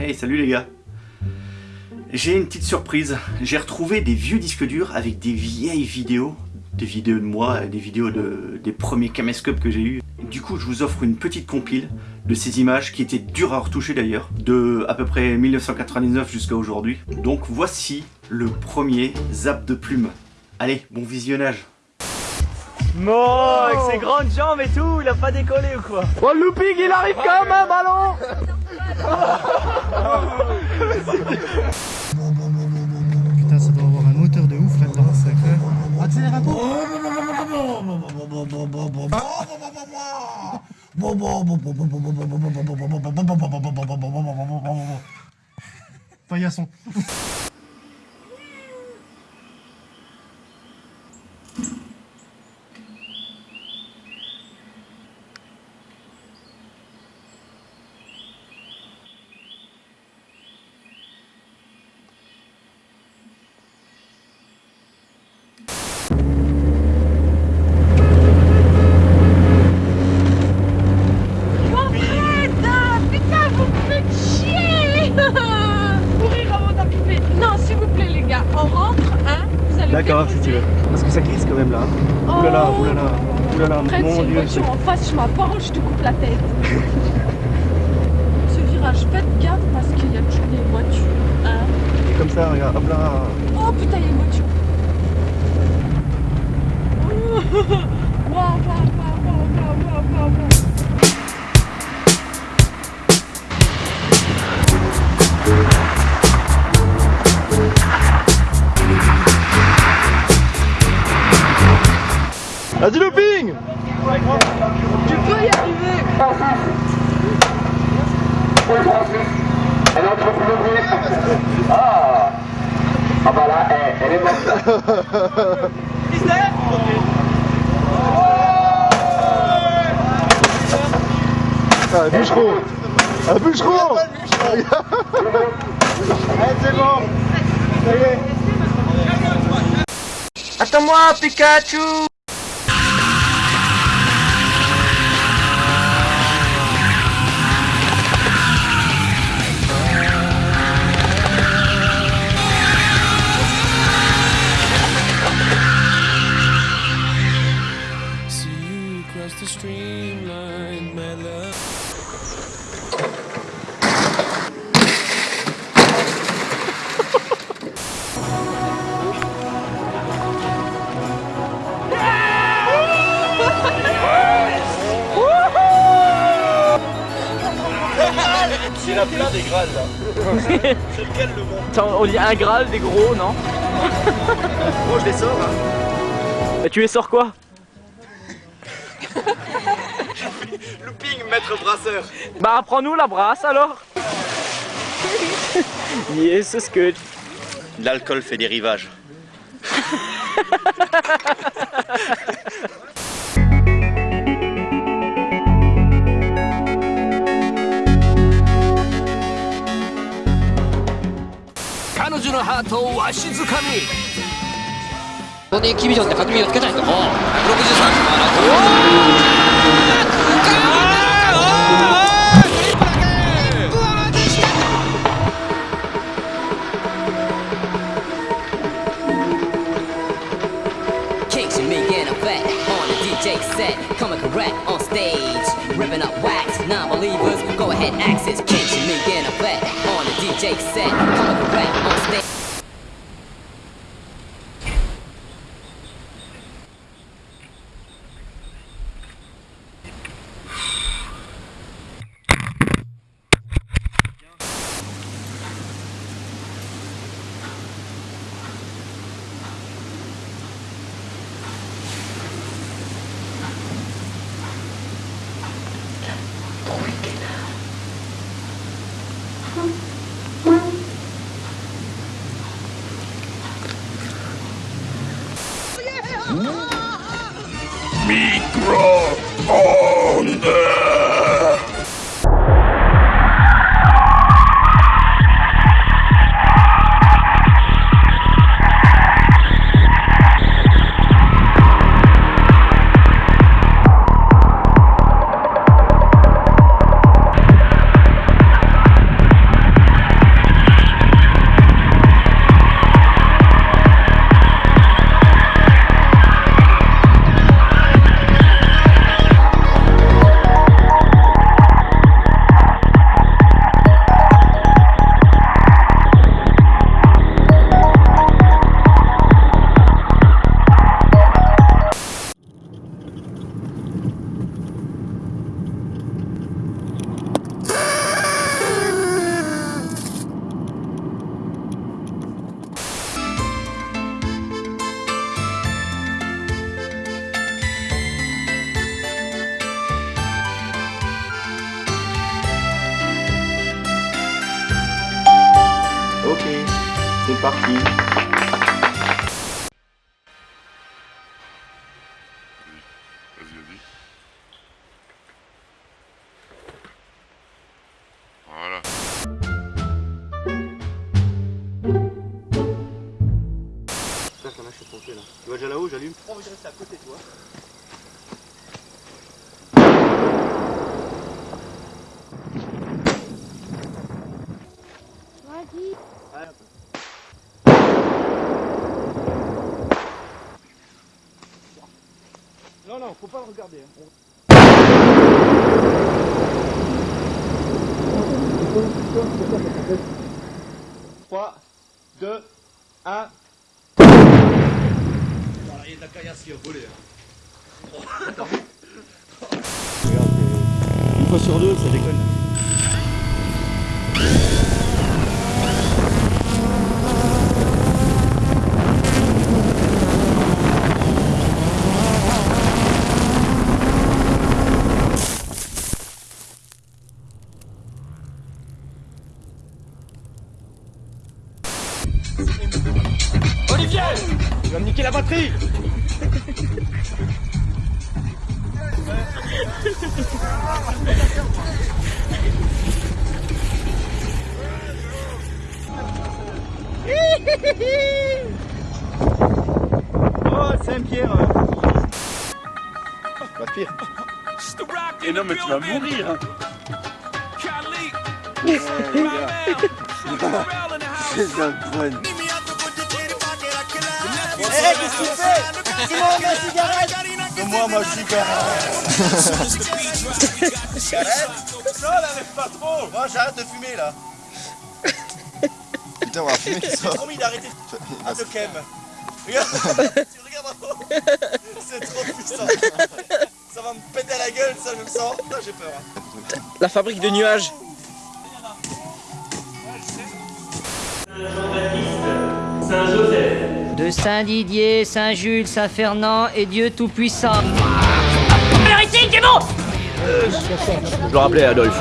Hey, salut les gars J'ai une petite surprise. J'ai retrouvé des vieux disques durs avec des vieilles vidéos. Des vidéos de moi, des vidéos de, des premiers caméscopes que j'ai eu. Du coup, je vous offre une petite compile de ces images qui étaient dures à retoucher d'ailleurs, de à peu près 1999 jusqu'à aujourd'hui. Donc voici le premier zap de plume. Allez, bon visionnage Bon, avec ses grandes jambes et tout, il a pas décollé ou quoi? Oh le looping, il arrive quand même, ballon Putain, ça doit avoir un moteur de ouf là-dedans, sacré. Accélérateur Paillasson. Arrête Putain, vous me faites chier Mourir avant d'arriver. Non, s'il vous plaît, les gars, on rentre, hein Vous allez D'accord, si tu veux. Parce que ça glisse quand même là. Oh. Oulala, oulala, oulala, mon une dieu. voiture en face, je ma parole, je te coupe la tête. Ce virage, faites gaffe parce qu'il y a toujours des voitures, hein c'est Comme ça, regarde, hop là. Oh putain, il y a une voiture. Waouh, waouh, waouh, waouh, waouh, waouh, waouh. Vas-y looping Tu peux y arriver. Ah. Ah bah là, elle, elle est morte. Ah, bûcheron. Un bûcheron. C'est bon. Attends-moi, Pikachu C'est lequel le bon Attends, On dit un Graal, des gros, non Moi je les sors hein. Et tu les sors quoi Looping, maître brasseur. Bah prends-nous la brasse alors. Yes, c'est ce que... L'alcool fait des rivages. ソニーキビジョンで革命をつけたいと163万Kicks and me in effect on the DJ set, coming correct on stage, ripping up wax, non-believers, go ahead access. Kicks and me in effect on the DJ set, coming correct on stage. Thunder! Vas-y, vas-y. Voilà. Putain, ça m'a foncé là. Tu vois déjà là-haut, j'allume. Oh, je reste à côté de toi. Non, non, faut pas le regarder. hein. Trois, deux, un. Une fois sur deux, ça déconne. Oh, Saint-Pierre. Pas pire. Et non, mais tu vas mourir. C'est un bonne. Eh, qu'est-ce que tu fais? Simon, ma cigarette. Donne-moi ma cigarette. Non, la lève pas trop. Moi, j'arrête de fumer là. Putain, on va fumer J'ai ça. promis d'arrêter à te kem. Regarde, tu regardes en haut. C'est trop puissant. Ça va me péter la gueule, ça, je le sens. Là, j'ai peur. hein. La fabrique de nuages. De Saint-Didier, Saint-Jules, Saint-Fernand et Dieu Tout-Puissant. Je le rappelais, Adolphe.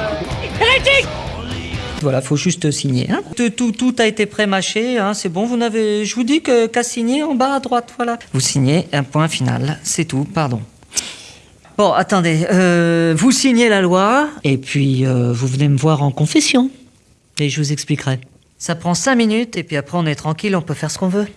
Voilà, faut juste signer. Hein. Tout, a été pré-mâché, hein, c'est bon, vous n'avez... Je vous dis qu'à signer en bas à droite, voilà. Vous signez, un point final, c'est tout, pardon. Bon, attendez, euh, vous signez la loi, et puis euh, vous venez me voir en confession, et je vous expliquerai. Ça prend cinq minutes, et puis après on est tranquille, on peut faire ce qu'on veut.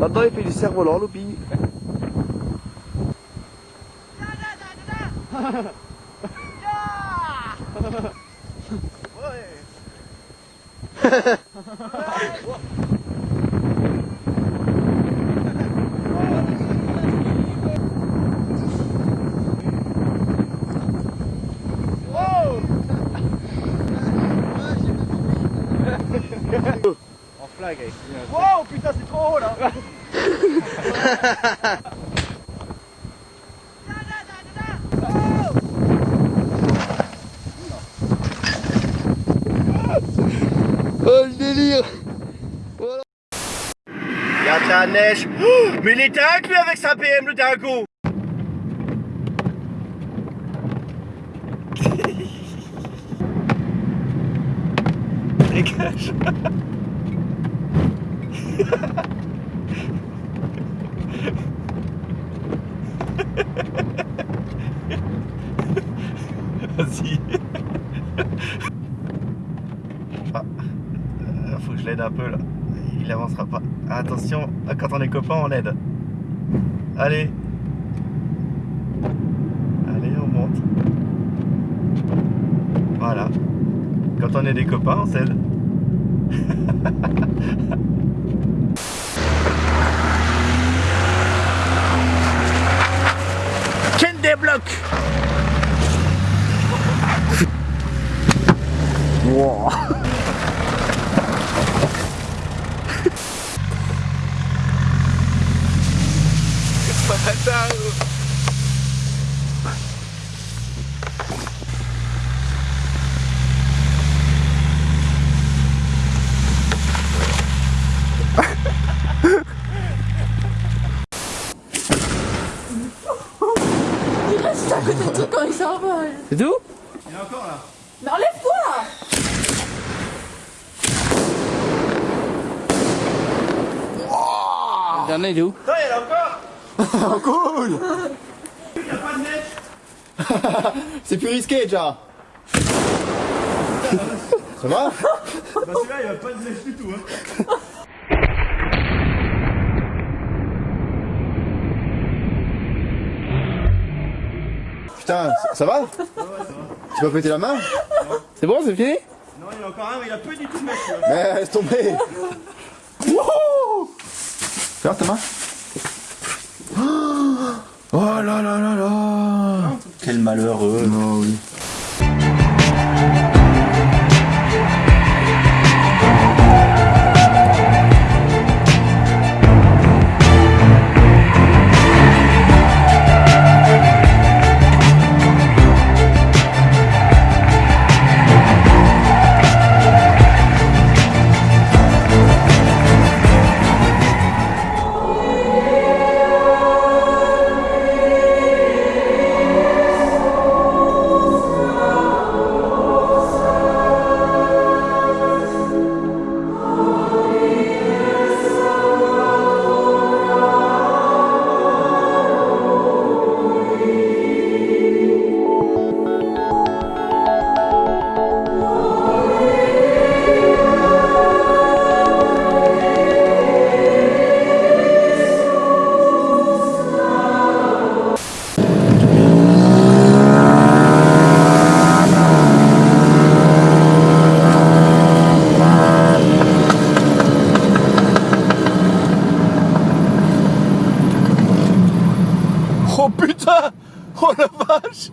Maintenant, il fait du cerf-volant, Loupi. Avec. Wow, putain, c'est trop haut là. Oh le délire. Regarde la neige. Oh, Mais il était inclus avec sa BM, le dingo. Dégage Vas-y aide un peu là. Il avancera pas. Attention, quand on est copains, on aide. Allez. Allez, on monte. Voilà. Quand on est des copains, on s'aide. débloque Wow reste à côté de toi quand il s'envole. C'est tout Il est encore là Mais enlève-toi Le dernier, il est où Ça il est là encore cool Il n'y a pas de neige C'est plus risqué déjà Ça va Bah celui-là il n'y a pas de neige du tout hein. Putain, ça- ça va Tu vas péter la main C'est bon, c'est fini Non il y en a encore un mais il a pas du tout de neige celui-là. Mais laisse tomber Wouhou Regarde ta main Oh là là là là! Quel malheureux. Oh oui Oh putain. Oh la vache.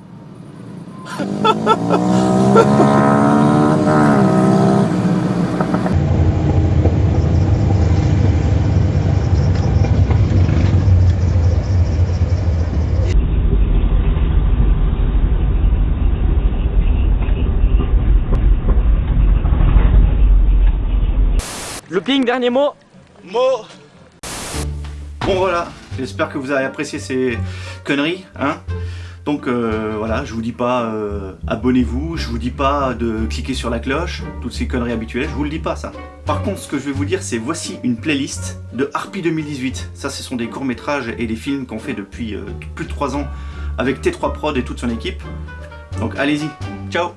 Looping, dernier mot. Mot. Bon voilà, j'espère que vous avez apprécié ces conneries, hein donc euh, voilà, je vous dis pas euh, abonnez-vous, je vous dis pas de cliquer sur la cloche, toutes ces conneries habituelles, je vous le dis pas ça. Par contre, ce que je vais vous dire, c'est voici une playlist de Harpy 2018. Ça, ce sont des courts-métrages et des films qu'on fait depuis euh, plus de 3 ans avec T3 Prod et toute son équipe. Donc allez-y, ciao